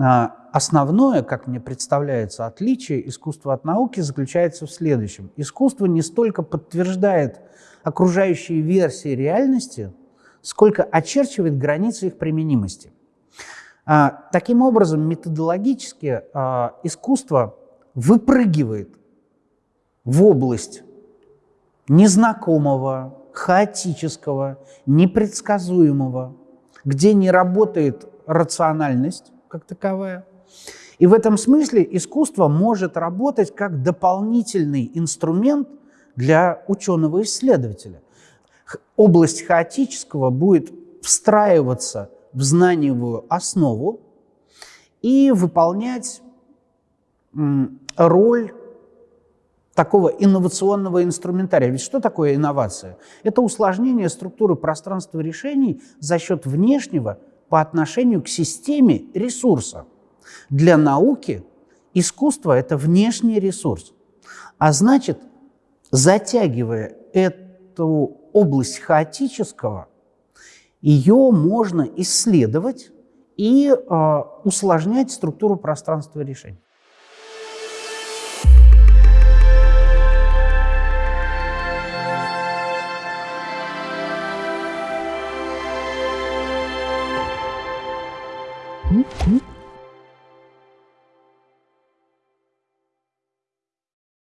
А, основное, как мне представляется, отличие искусства от науки заключается в следующем. Искусство не столько подтверждает окружающие версии реальности, сколько очерчивает границы их применимости. А, таким образом, методологически а, искусство выпрыгивает в область незнакомого, хаотического, непредсказуемого, где не работает рациональность как таковая. И в этом смысле искусство может работать как дополнительный инструмент для ученого-исследователя. Область хаотического будет встраиваться в знаниевую основу и выполнять роль такого инновационного инструментария. Ведь что такое инновация? Это усложнение структуры пространства решений за счет внешнего по отношению к системе ресурса. Для науки искусство – это внешний ресурс. А значит, затягивая эту область хаотического, ее можно исследовать и э, усложнять структуру пространства решений. Hum, hum.